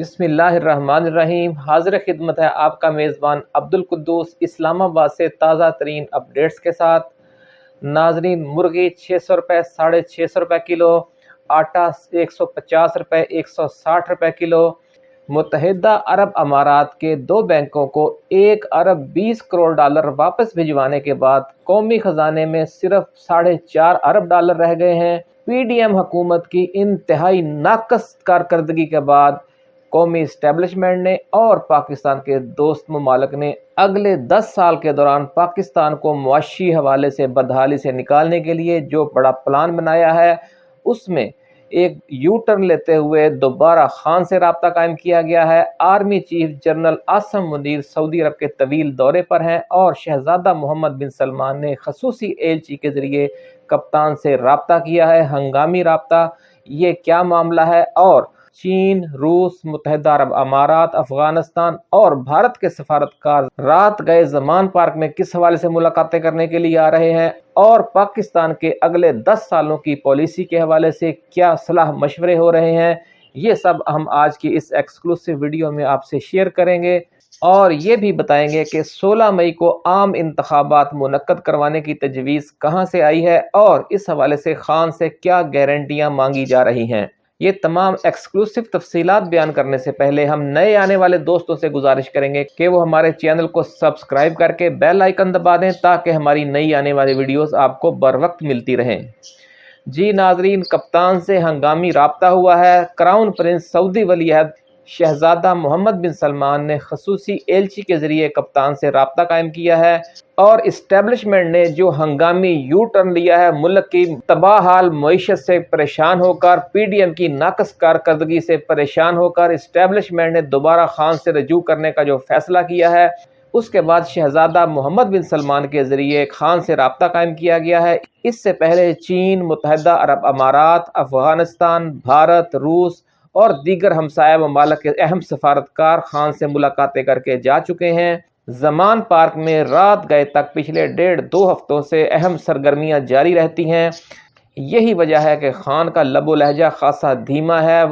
بسم اللہ الرحمن الرحیم۔ حاضر خدمت ہے آپ کا میزبان عبد القدوس اسلام آباد سے تازہ ترین اپڈیٹس کے ساتھ۔ ناظرین، مرغی چھ سو روپے، ساڑھے چھ سو روپے کلو، آٹا ایک سو پچاس روپے، ایک سو ساٹھ روپے کلو۔ متحدہ عرب امارات کے دو بینکوں کو ایک ارب بیس کروڑ ڈالر واپس بھجوانے کے بعد قومی خزانے میں صرف ساڑھے چار ارب ڈالر رہ گئے ہیں۔ پی ڈی ایم حکومت کی انتہائی ناقص کارکردگی کے بعد قومی اسٹیبلشمنٹ نے اور پاکستان کے دوست ممالک نے اگلے دس سال کے دوران پاکستان کو معاشی حوالے سے بدحالی سے نکالنے کے لیے جو بڑا پلان بنایا ہے، اس میں ایک یو ٹرن لیتے ہوئے دوبارہ خان سے رابطہ قائم کیا گیا ہے۔ Army chief general Asim Munir سعودی عرب کے طویل دورے پر ہیں اور شہزادہ محمد بن سلمان نے خصوصی ایلچی جی کے ذریعے کپتان سے رابطہ کیا ہے، ہنگامی رابطہ۔ یہ کیا معاملہ ہے اور چین، روس، متحدہ عرب امارات، افغانستان اور بھارت کے سفارتکار رات گئے زمان پارک میں کس حوالے سے ملاقاتیں کرنے کے لیے آ رہے ہیں اور پاکستان کے اگلے دس سالوں کی پالیسی کے حوالے سے کیا صلاح مشورے ہو رہے ہیں؟ یہ سب ہم آج کی اس ایکسکلوسیو ویڈیو میں آپ سے شیئر کریں گے اور یہ بھی بتائیں گے کہ سولہ مئی کو عام انتخابات منعقد کروانے کی تجویز کہاں سے آئی ہے اور اس حوالے سے خان سے کیا گارنٹیاں مانگی جا رہی ہیں؟ یہ تمام ایکسکلوسو تفصیلات بیان کرنے سے پہلے ہم نئے آنے والے دوستوں سے گزارش کریں گے کہ وہ ہمارے چینل کو سبسکرائب کر کے بیل آئیکن دبا دیں تاکہ ہماری نئی آنے والی ویڈیوز آپ کو بر وقت ملتی رہیں۔ جی ناظرین، کپتان سے ہنگامی رابطہ ہوا ہے۔ کراؤن پرنس سعودی ولی عہد شہزادہ محمد بن سلمان نے خصوصی ایلچی کے ذریعے کپتان سے رابطہ قائم کیا ہے اور اسٹیبلشمنٹ نے جو ہنگامی یو ٹرن لیا ہے، ملک کی تباہ حال، معیشت سے پریشان ہو کر، پی ڈی ایم کی ناقص کارکردگی سے پریشان ہو کر، اسٹیبلشمنٹ نے دوبارہ خان سے رجوع کرنے کا جو فیصلہ کیا ہے، اس کے بعد شہزادہ محمد بن سلمان کے ذریعے خان سے رابطہ قائم کیا گیا ہے۔ اس سے پہلے چین، متحدہ عرب امارات، افغانستان، بھارت، روس اور دیگر ہمسایہ ممالک کے اہم سفارتکار خان سے ملاقاتیں کر کے جا چکے ہیں۔ زمان پارک میں رات گئے تک پچھلے ڈیڑھ دو ہفتوں سے اہم سرگرمیاں جاری رہتی ہیں۔ یہی وجہ ہے کہ خان کا لب و لہجہ خاصا دھیما ہے۔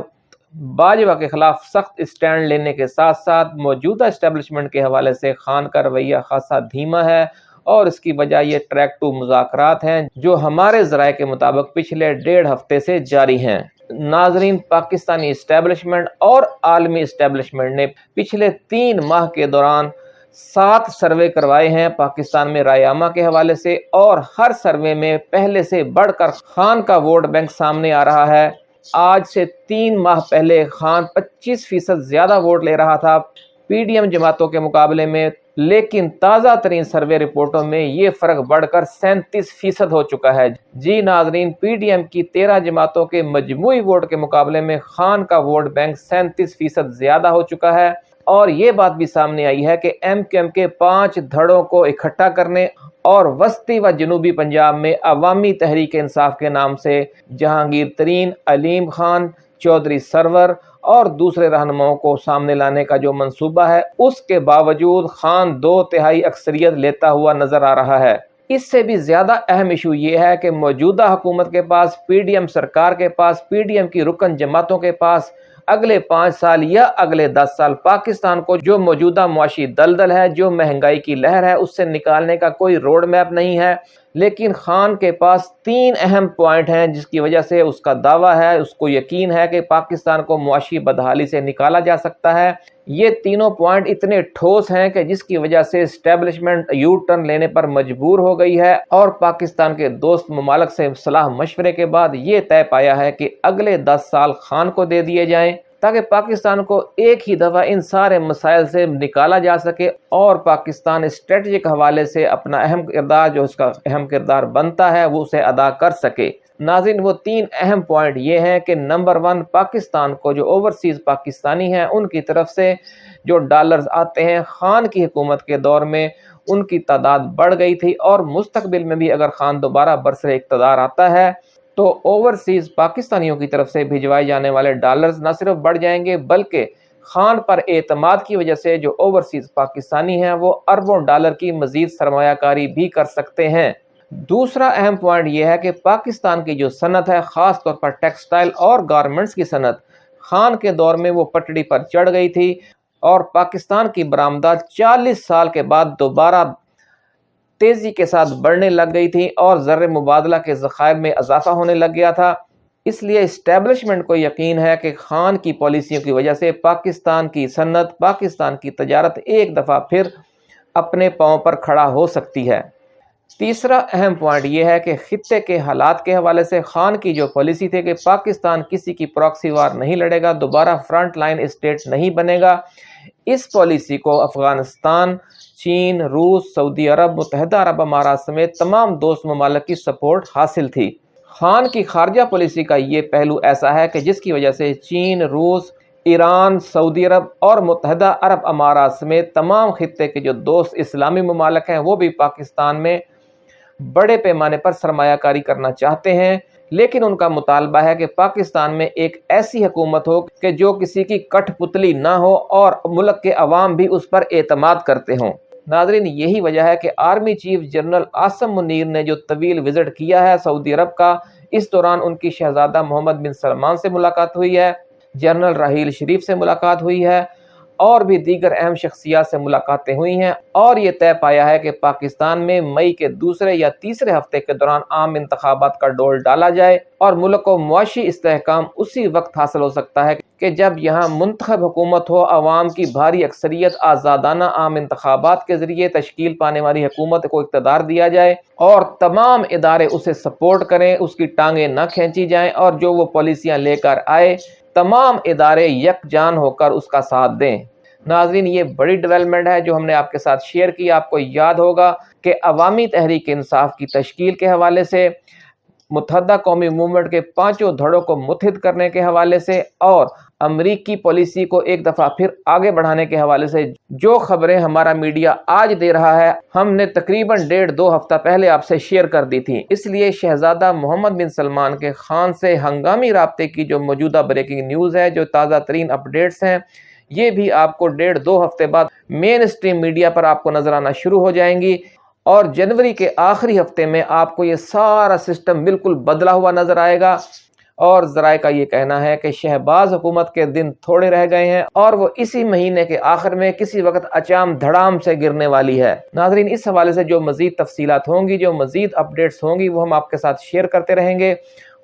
باجوہ کے خلاف سخت اسٹینڈ لینے کے ساتھ ساتھ موجودہ اسٹیبلشمنٹ کے حوالے سے خان کا رویہ خاصا دھیما ہے اور اس کی وجہ یہ ٹریک ٹو مذاکرات ہیں جو ہمارے ذرائع کے مطابق پچھلے ڈیڑھ ہفتے سے جاری ہیں۔ ناظرین، پاکستانی اسٹیبلشمنٹ اور عالمی اسٹیبلشمنٹ نے پچھلے تین ماہ کے دوران سات سروے کروائے ہیں پاکستان میں رائے کے حوالے سے اور ہر سروے میں پہلے سے بڑھ کر خان کا ووٹ بینک سامنے آ رہا ہے۔ آج سے تین ماہ پہلے خان پچیس فیصد زیادہ ووٹ لے رہا تھا۔ پی ڈی ایم جماعتوں کے مقابلے میں، لیکن تازہ ترین سروے رپورٹوں میں یہ فرق بڑھ کر سینتیس فیصد ہو چکا ہے۔ جی ناظرین، پی ڈی ایم کی تیرہ جماعتوں کے مجموعی ووٹ کے مقابلے میں خان کا ووٹ بینک سینتیس فیصد زیادہ ہو چکا ہے۔ اور یہ بات بھی سامنے آئی ہے کہ ایم کیو ایم کے پانچ دھڑوں کو اکٹھا کرنے اور وسطی و جنوبی پنجاب میں عوامی تحریک انصاف کے نام سے جہانگیر ترین علیم خان، چودھری سرور اور دوسرے رہنماؤں کو سامنے لانے کا جو منصوبہ ہے، اس کے باوجود خان دو تہائی اکثریت لیتا ہوا نظر آ رہا ہے۔ اس سے بھی زیادہ اہم ایشو یہ ہے کہ موجودہ حکومت کے پاس، پی ڈی ایم سرکار کے پاس، پی ڈی ایم کی رکن جماعتوں کے پاس اگلے پانچ سال یا اگلے دس سال پاکستان کو جو موجودہ معاشی دلدل ہے، جو مہنگائی کی لہر ہے، اس سے نکالنے کا کوئی روڈ میپ نہیں ہے۔ لیکن خان کے پاس تین اہم پوائنٹ ہیں جس کی وجہ سے اس کا دعویٰ ہے، اس کو یقین ہے کہ پاکستان کو معاشی بدحالی سے نکالا جا سکتا ہے۔ یہ تینوں پوائنٹ اتنے ٹھوس ہیں کہ جس کی وجہ سے اسٹیبلشمنٹ یو ٹرن لینے پر مجبور ہو گئی ہے اور پاکستان کے دوست ممالک سے صلاح مشورے کے بعد یہ طے پایا ہے کہ اگلے دس سال خان کو دے دیے جائیں۔ تاکہ پاکستان کو ایک ہی دفعہ ان سارے مسائل سے نکالا جا سکے اور پاکستان اسٹریٹجک حوالے سے اپنا اہم کردار، جو اس کا اہم کردار بنتا ہے، وہ اسے ادا کر سکے۔ ناظرین، وہ تین اہم پوائنٹ یہ ہیں کہ نمبر ون پاکستان کو جو اوورسیز پاکستانی ہیں، ان کی طرف سے جو ڈالرز آتے ہیں، خان کی حکومت کے دور میں ان کی تعداد بڑھ گئی تھی اور مستقبل میں بھی اگر خان دوبارہ برسر اقتدار آتا ہے تو اوورسیز پاکستانیوں کی طرف سے بھیجوائے جانے والے ڈالرز نہ صرف بڑھ جائیں گے بلکہ خان پر اعتماد کی وجہ سے جو اوورسیز پاکستانی ہیں وہ اربوں ڈالر کی مزید سرمایہ کاری بھی کر سکتے ہیں۔ دوسرا اہم پوائنٹ یہ ہے کہ پاکستان کی جو صنعت ہے، خاص طور پر ٹیکسٹائل اور گارمنٹس کی صنعت، خان کے دور میں وہ پٹڑی پر چڑھ گئی تھی اور پاکستان کی برآمدات چالیس سال کے بعد دوبارہ تیزی کے ساتھ بڑھنے لگ گئی تھی اور زر مبادلہ کے ذخائر میں اضافہ ہونے لگ گیا تھا۔ اس لیے اسٹیبلشمنٹ کو یقین ہے کہ خان کی پالیسیوں کی وجہ سے پاکستان کی صنعت، پاکستان کی تجارت ایک دفعہ پھر اپنے پاؤں پر کھڑا ہو سکتی ہے۔ تیسرا اہم پوائنٹ یہ ہے کہ خطے کے حالات کے حوالے سے خان کی جو پالیسی تھی کہ پاکستان کسی کی پراکسی وار نہیں لڑے گا، دوبارہ فرنٹ لائن اسٹیٹ نہیں بنے گا۔ اس پالیسی کو افغانستان، چین، روس، سعودی عرب، متحدہ عرب امارات سمیت تمام دوست ممالک کی سپورٹ حاصل تھی۔ خان کی خارجہ پالیسی کا یہ پہلو ایسا ہے کہ جس کی وجہ سے چین، روس، ایران، سعودی عرب اور متحدہ عرب امارات سمیت تمام خطے کے جو دوست اسلامی ممالک ہیں، وہ بھی پاکستان میں بڑے پیمانے پر سرمایہ کاری کرنا چاہتے ہیں، لیکن ان کا مطالبہ ہے کہ پاکستان میں ایک ایسی حکومت ہو کہ جو کسی کی کٹھ پتلی نہ ہو اور ملک کے عوام بھی اس پر اعتماد کرتے ہوں۔ ناظرین، یہی وجہ ہے کہ army chief general Asim Munir نے جو طویل وزٹ کیا ہے سعودی عرب کا، اس دوران ان کی شہزادہ محمد بن سلمان سے ملاقات ہوئی ہے، جنرل راہیل شریف سے ملاقات ہوئی ہے۔ اور بھی دیگر اہم شخصیات سے ملاقاتیں ہوئی ہیں اور یہ طے پایا ہے کہ پاکستان میں مئی کے دوسرے یا تیسرے ہفتے کے دوران عام انتخابات کا ڈول ڈالا جائے اور ملک کو معاشی استحکام اسی وقت حاصل ہو سکتا ہے کہ جب یہاں منتخب حکومت ہو، عوام کی بھاری اکثریت آزادانہ عام انتخابات کے ذریعے تشکیل پانے والی حکومت کو اقتدار دیا جائے اور تمام ادارے اسے سپورٹ کریں، اس کی ٹانگیں نہ کھینچی جائیں اور جو وہ پالیسیاں لے کر آئے تمام ادارے یک جان ہو کر اس کا ساتھ دیں۔ ناظرین، یہ بڑی ڈیولپمنٹ ہے جو ہم نے آپ کے ساتھ شیئر کی۔ آپ کو یاد ہوگا کہ عوامی تحریک انصاف کی تشکیل کے حوالے سے، متحدہ قومی موومنٹ کے پانچوں دھڑوں کو متحد کرنے کے حوالے سے اور امریکی پالیسی کو ایک دفعہ پھر آگے بڑھانے کے حوالے سے جو خبریں ہمارا میڈیا آج دے رہا ہے، ہم نے تقریباً ڈیڑھ دو ہفتہ پہلے آپ سے شیئر کر دی تھی اس لیے شہزادہ محمد بن سلمان کے خان سے ہنگامی رابطے کی جو موجودہ بریکنگ نیوز ہے، جو تازہ ترین اپڈیٹس ہیں، یہ بھی آپ کو ڈیڑھ دو ہفتے بعد مین اسٹریم میڈیا پر آپ کو نظر آنا شروع ہو جائیں گی۔ اور جنوری کے آخری ہفتے میں آپ کو یہ سارا سسٹم بالکل بدلا ہوا نظر آئے گا۔ اور ذرائع کا یہ کہنا ہے کہ شہباز حکومت کے دن تھوڑے رہ گئے ہیں اور وہ اسی مہینے کے آخر میں کسی وقت اچام دھڑام سے گرنے والی ہے۔ ناظرین، اس حوالے سے جو مزید تفصیلات ہوں گی، جو مزید اپڈیٹس ہوں گی، وہ ہم آپ کے ساتھ شیئر کرتے رہیں گے۔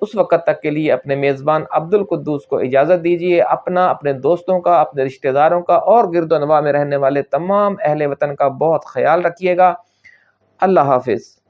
اس وقت تک کے لیے اپنے میزبان عبد القدوس کو اجازت دیجیے اپنا، اپنے دوستوں کا، اپنے رشتہ داروں کا اور گرد و نواح میں رہنے والے تمام اہل وطن کا بہت خیال رکھیے گا۔ اللہ حافظ۔